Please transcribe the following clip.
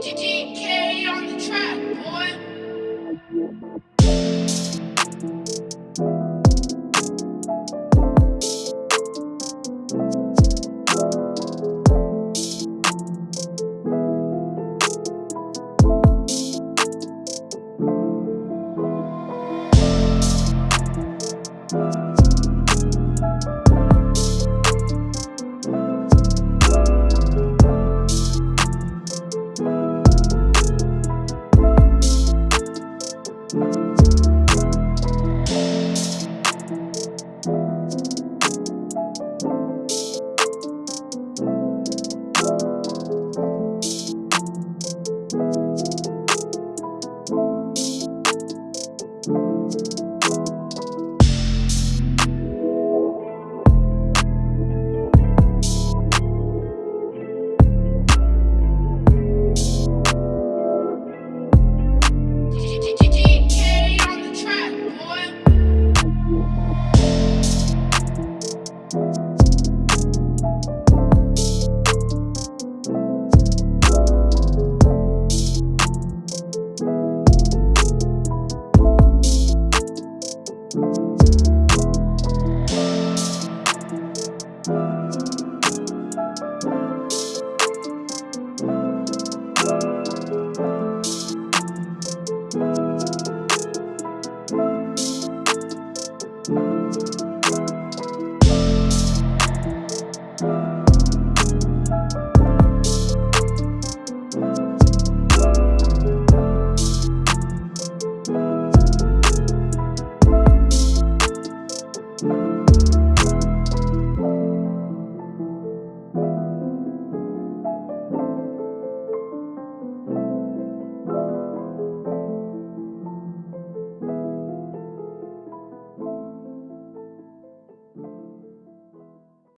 DK on the track, boy. thank you you